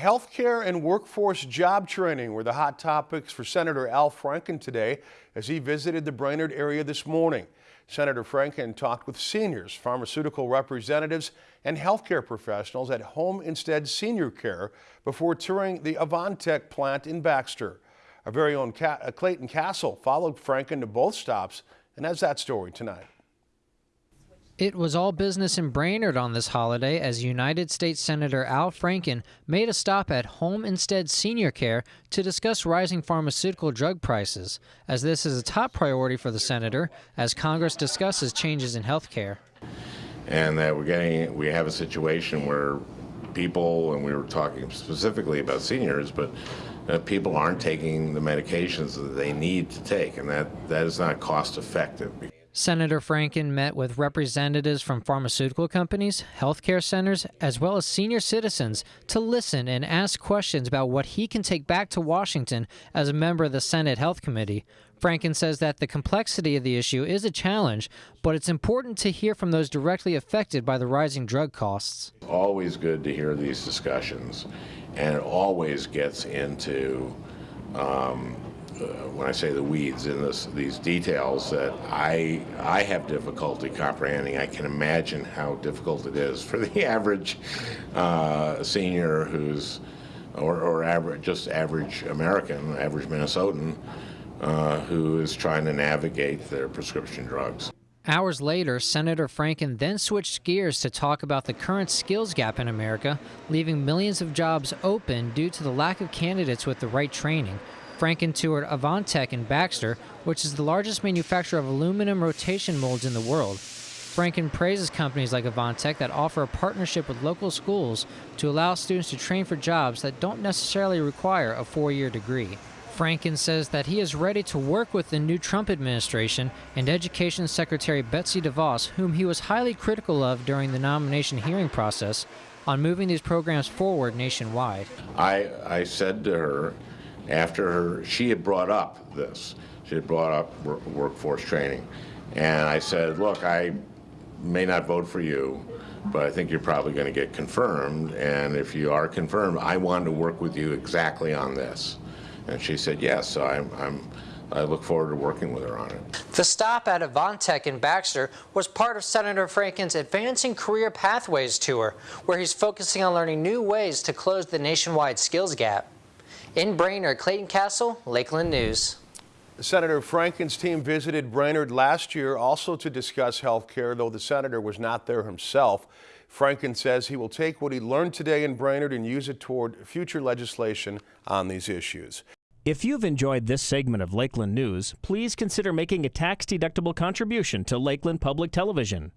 Healthcare and workforce job training were the hot topics for Senator Al Franken today as he visited the Brainerd area this morning. Senator Franken talked with seniors, pharmaceutical representatives, and healthcare professionals at Home Instead Senior Care before touring the Avantec plant in Baxter. Our very own Clayton Castle followed Franken to both stops and has that story tonight. It was all business in Brainerd on this holiday as United States Senator Al Franken made a stop at Home Instead Senior Care to discuss rising pharmaceutical drug prices, as this is a top priority for the senator as Congress discusses changes in health care. And that we're getting, we have a situation where people, and we were talking specifically about seniors, but uh, people aren't taking the medications that they need to take, and that, that is not cost effective. Senator Franken met with representatives from pharmaceutical companies, healthcare centers, as well as senior citizens to listen and ask questions about what he can take back to Washington as a member of the Senate Health Committee. Franken says that the complexity of the issue is a challenge, but it's important to hear from those directly affected by the rising drug costs. Always good to hear these discussions, and it always gets into um, when I say the weeds in this, these details that I I have difficulty comprehending. I can imagine how difficult it is for the average uh, senior who's or, or average just average American, average Minnesotan uh, who is trying to navigate their prescription drugs. Hours later, Senator Franken then switched gears to talk about the current skills gap in America, leaving millions of jobs open due to the lack of candidates with the right training. Franken toured Avantec in Baxter, which is the largest manufacturer of aluminum rotation molds in the world. Franken praises companies like Avantec that offer a partnership with local schools to allow students to train for jobs that don't necessarily require a four-year degree. Franken says that he is ready to work with the new Trump administration and Education Secretary Betsy DeVos, whom he was highly critical of during the nomination hearing process, on moving these programs forward nationwide. I, I said to her, after her, she had brought up this. She had brought up work, workforce training. And I said, look, I may not vote for you, but I think you're probably going to get confirmed. And if you are confirmed, I want to work with you exactly on this. And she said, yes. So I'm, I'm I look forward to working with her on it. The stop at Avantec in Baxter was part of Senator Franken's Advancing Career Pathways Tour, where he's focusing on learning new ways to close the nationwide skills gap. In Brainerd, Clayton Castle, Lakeland News. Senator Franken's team visited Brainerd last year also to discuss health care, though the senator was not there himself. Franken says he will take what he learned today in Brainerd and use it toward future legislation on these issues. If you've enjoyed this segment of Lakeland News, please consider making a tax-deductible contribution to Lakeland Public Television.